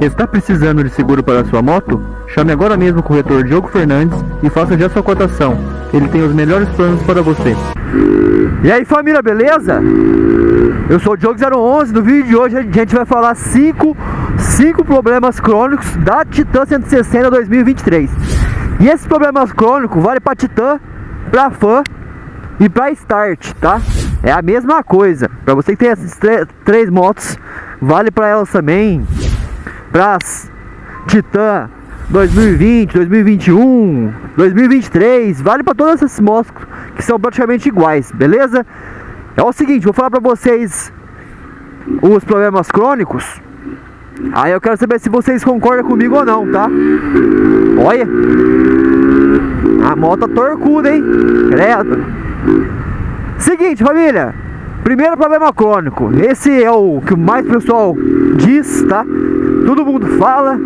Está precisando de seguro para sua moto? Chame agora mesmo o corretor Diogo Fernandes e faça já sua cotação. Ele tem os melhores planos para você. E aí família, beleza? Eu sou o Diogo011, no vídeo de hoje a gente vai falar 5 cinco problemas crônicos da Titan 160 2023 E esses problemas crônicos vale para Titan, para Fan e para Start, tá? É a mesma coisa, para você que tem essas três motos, vale para elas também para Titan 2020, 2021, 2023, vale para todas essas motos que são praticamente iguais, beleza? É o seguinte, vou falar para vocês os problemas crônicos. Aí eu quero saber se vocês concordam comigo ou não, tá? Olha. A moto é torcuda, hein? Credo. Seguinte, família. Primeiro problema crônico. Esse é o que mais pessoal diz, tá? Todo mundo fala.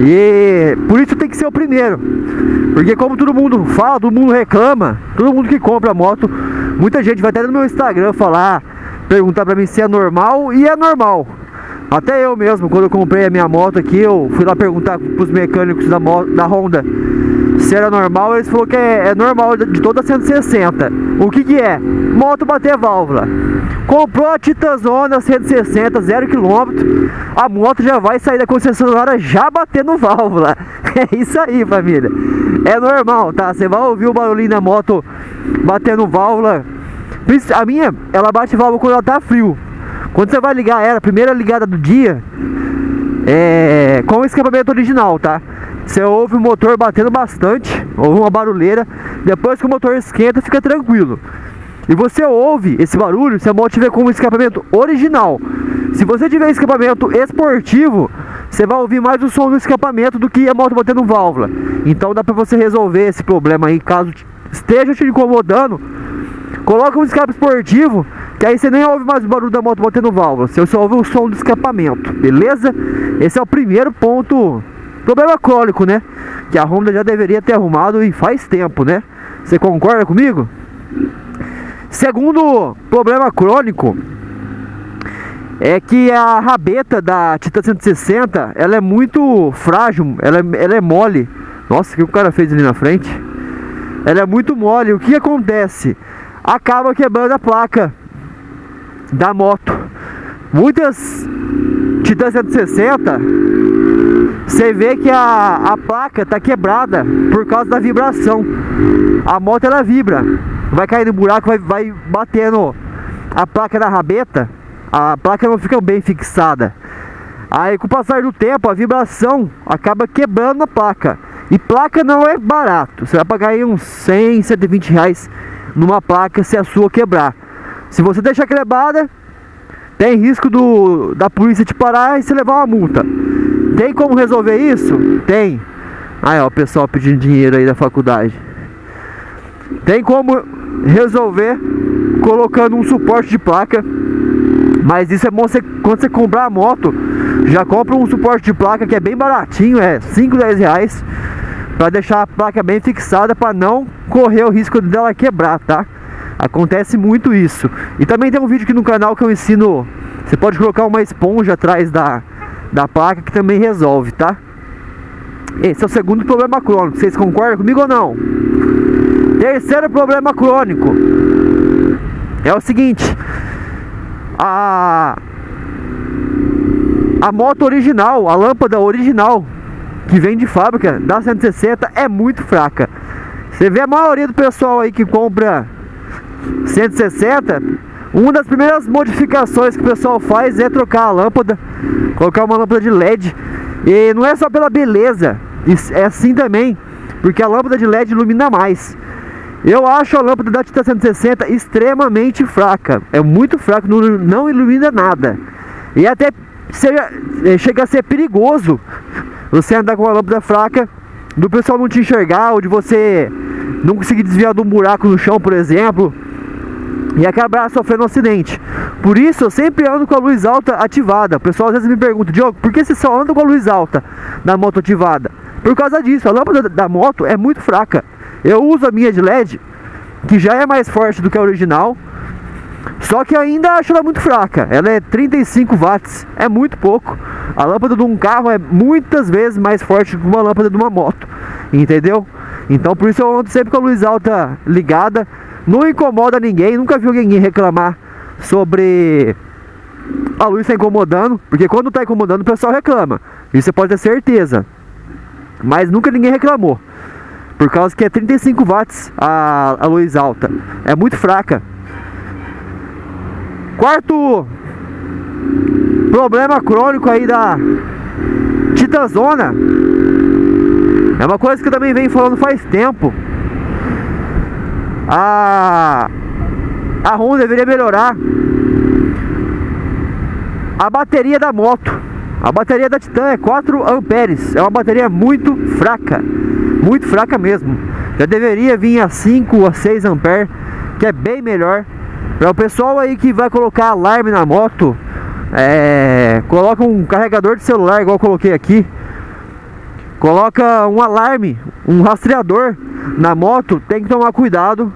E por isso tem que ser o primeiro. Porque como todo mundo fala, todo mundo reclama, todo mundo que compra moto, muita gente vai até no meu Instagram falar, perguntar pra mim se é normal e é normal. Até eu mesmo, quando eu comprei a minha moto aqui, eu fui lá perguntar pros mecânicos da, moto, da Honda se era normal, eles falaram que é, é normal de toda 160. O que que é? Moto bater válvula. Comprou a Titazona 160, 0 km, a moto já vai sair da concessionária já batendo válvula. É isso aí, família. É normal, tá? Você vai ouvir o barulhinho da moto batendo válvula. A minha, ela bate válvula quando ela tá frio. Quando você vai ligar ela, primeira ligada do dia, é com o escapamento original, tá? Você ouve o motor batendo bastante, ouve uma barulheira. Depois que o motor esquenta, fica tranquilo. E você ouve esse barulho se a moto tiver com um escapamento original. Se você tiver escapamento esportivo, você vai ouvir mais o som do escapamento do que a moto batendo válvula. Então dá pra você resolver esse problema aí, caso esteja te incomodando. Coloca um escape esportivo, que aí você nem ouve mais o barulho da moto batendo válvula. Você só ouve o som do escapamento, beleza? Esse é o primeiro ponto Problema crônico, né? Que a Honda já deveria ter arrumado e faz tempo, né? Você concorda comigo? Segundo problema crônico é que a rabeta da Titan 160 ela é muito frágil, ela, é, ela é mole. Nossa, o que o cara fez ali na frente? Ela é muito mole. O que acontece? Acaba quebrando a placa da moto. Muitas Titan 160 você vê que a, a placa tá quebrada por causa da vibração. A moto ela vibra, vai cair no buraco, vai, vai batendo a placa da rabeta, a placa não fica bem fixada. Aí com o passar do tempo a vibração acaba quebrando a placa. E placa não é barato, você vai pagar aí uns 100, 120 reais numa placa se a sua quebrar. Se você deixar quebrada, tem risco do, da polícia te parar e você levar uma multa. Tem como resolver isso? Tem. Aí ó, o pessoal pedindo dinheiro aí da faculdade. Tem como resolver colocando um suporte de placa. Mas isso é bom você, quando você comprar a moto, já compra um suporte de placa que é bem baratinho, é 5, 10 reais. Pra deixar a placa bem fixada para não correr o risco dela quebrar, tá? Acontece muito isso. E também tem um vídeo aqui no canal que eu ensino. Você pode colocar uma esponja atrás da, da placa que também resolve, tá? Esse é o segundo problema crônico. Vocês concordam comigo ou não? Terceiro problema crônico é o seguinte: a a moto original, a lâmpada original que vem de fábrica da 160 é muito fraca. Você vê a maioria do pessoal aí que compra 160, uma das primeiras modificações que o pessoal faz é trocar a lâmpada, colocar uma lâmpada de LED. E não é só pela beleza, é assim também, porque a lâmpada de LED ilumina mais. Eu acho a lâmpada da Titan 160 extremamente fraca, é muito fraca, não, ilumina nada. E até seja, é, chega a ser perigoso você andar com uma lâmpada fraca, do pessoal não te enxergar, ou de você não conseguir desviar de um buraco no chão, por exemplo e acabar sofrendo um acidente. Por isso eu sempre ando com a luz alta ativada. O pessoal às vezes me pergunta, Diogo, por que você só anda com a luz alta na moto ativada? Por causa disso, a lâmpada da moto é muito fraca. Eu uso a minha de LED, que já é mais forte do que a original. Só que ainda acho ela muito fraca. Ela é 35 watts, é muito pouco. A lâmpada de um carro é muitas vezes mais forte que uma lâmpada de uma moto, entendeu? Então por isso eu ando sempre com a luz alta ligada. Não incomoda ninguém, nunca vi ninguém reclamar sobre a luz está incomodando, porque quando está incomodando o pessoal reclama. Isso você pode ter certeza. Mas nunca ninguém reclamou. Por causa que é 35 watts a, a luz alta. É muito fraca. Quarto problema crônico aí da Titanzona é uma coisa que eu também venho falando faz tempo. A a Honda deveria melhorar a bateria da moto. A bateria da Titan é 4 amperes. É uma bateria muito fraca. Muito fraca mesmo. Já deveria vir a 5 a 6 amperes, que é bem melhor para o pessoal aí que vai colocar alarme na moto, é, coloca um carregador de celular, igual eu coloquei aqui. Coloca um alarme, um rastreador na moto, tem que tomar cuidado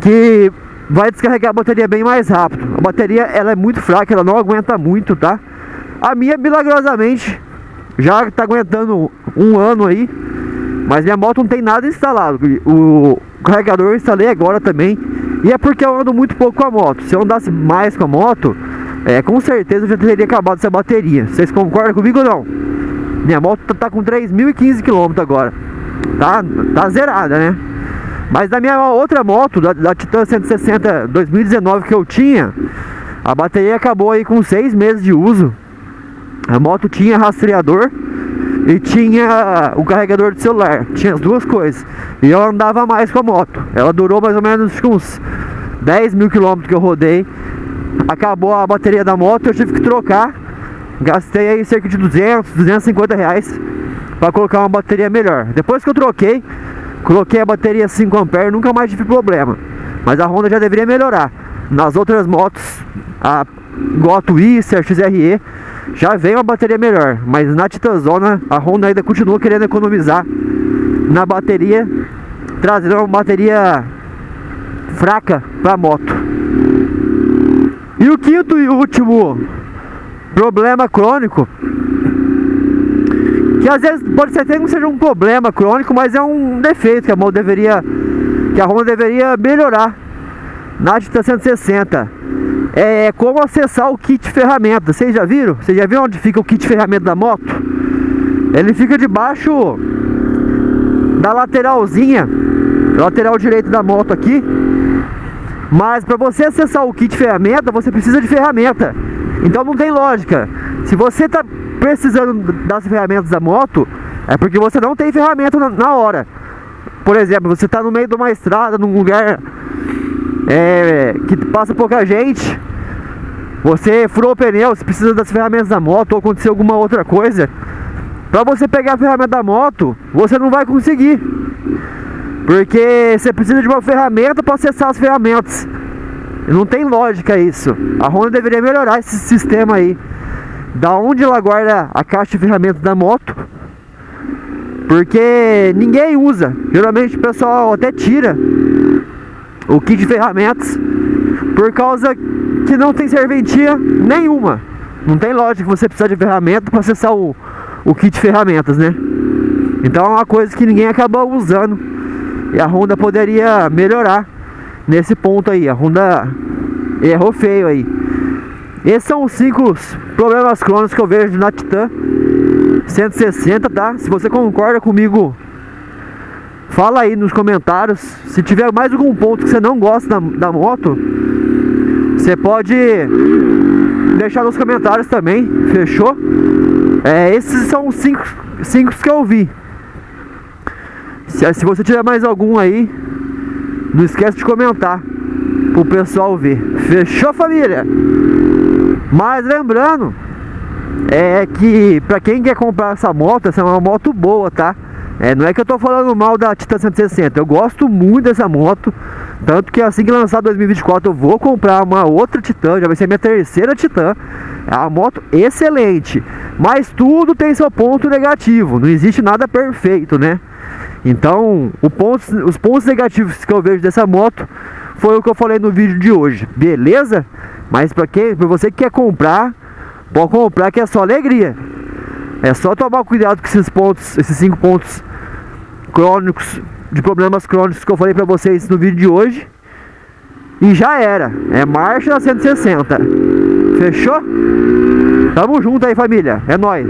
que vai descarregar a bateria bem mais rápido. A bateria ela é muito fraca, ela não aguenta muito, tá? A minha milagrosamente já tá aguentando um ano aí, mas minha moto não tem nada instalado. O carregador eu instalei agora também e é porque eu ando muito pouco com a moto. Se eu andasse mais com a moto, é, com certeza eu já teria acabado essa bateria. Vocês concordam comigo ou não? Minha moto tá, tá com 3.015 km agora. Tá, tá zerada, né? Mas da minha outra moto, da, da Titan 160 2019 que eu tinha, a bateria acabou aí com 6 meses de uso. A moto tinha rastreador e tinha o carregador de celular. Tinha as duas coisas. E eu andava mais com a moto. Ela durou mais ou menos uns 10 mil quilômetros que eu rodei. Acabou a bateria da moto, eu tive que trocar. Gastei aí cerca de 200, 250 reais para colocar uma bateria melhor. Depois que eu troquei, coloquei a bateria 5 ampere, nunca mais tive problema. Mas a Honda já deveria melhorar. Nas outras motos, a Goto Twister, XRE, já vem uma bateria melhor, mas na Titanzona a Honda ainda continua querendo economizar na bateria, trazendo uma bateria fraca para a moto. E o quinto e último problema crônico, que às vezes pode ser até que não seja um problema crônico, mas é um defeito que a moto deveria, que a Honda deveria melhorar na Titan 160 é como acessar o kit ferramenta. Vocês já viram? Vocês já viram onde fica o kit ferramenta da moto? Ele fica debaixo da lateralzinha, lateral direito da moto aqui. Mas para você acessar o kit ferramenta, você precisa de ferramenta. Então não tem lógica. Se você está precisando das ferramentas da moto, é porque você não tem ferramenta na, na hora. Por exemplo, você está no meio de uma estrada, num lugar é, que passa pouca gente, você furou o pneu, você precisa das ferramentas da moto ou aconteceu alguma outra coisa, para você pegar a ferramenta da moto, você não vai conseguir. Porque você precisa de uma ferramenta para acessar as ferramentas. Não tem lógica isso. A Honda deveria melhorar esse sistema aí. Da onde ela guarda a caixa de ferramentas da moto. Porque ninguém usa. Geralmente o pessoal até tira o kit de ferramentas por causa que não tem serventia nenhuma. Não tem lógica você precisa de ferramenta para acessar o, o kit de ferramentas, né? Então é uma coisa que ninguém acaba usando. E a Honda poderia melhorar nesse ponto aí. A Honda errou feio aí. Esses são os cinco problemas crônicos que eu vejo na Titan 160, tá? Se você concorda comigo Fala aí nos comentários. Se tiver mais algum ponto que você não gosta da, da moto, você pode deixar nos comentários também. Fechou? É, esses são os cinco, cinco que eu vi. Se, se você tiver mais algum aí, não esquece de comentar pro pessoal ver. Fechou, família? Mas lembrando, é que pra quem quer comprar essa moto, essa é uma moto boa, tá? É, não é que eu tô falando mal da Titan 160, eu gosto muito dessa moto. Tanto que assim que lançar 2024 eu vou comprar uma outra Titan, já vai ser minha terceira Titan. É uma moto excelente, mas tudo tem seu ponto negativo, não existe nada perfeito, né? Então, ponto, os pontos negativos que eu vejo dessa moto foi o que eu falei no vídeo de hoje, beleza? Mas para quem, para você que quer comprar, pode comprar que é só alegria. É só tomar cuidado com esses pontos, esses cinco pontos crônicos, de problemas crônicos que eu falei para vocês no vídeo de hoje. E já era, é marcha da 160. Fechou? Tamo junto aí família, é nóis.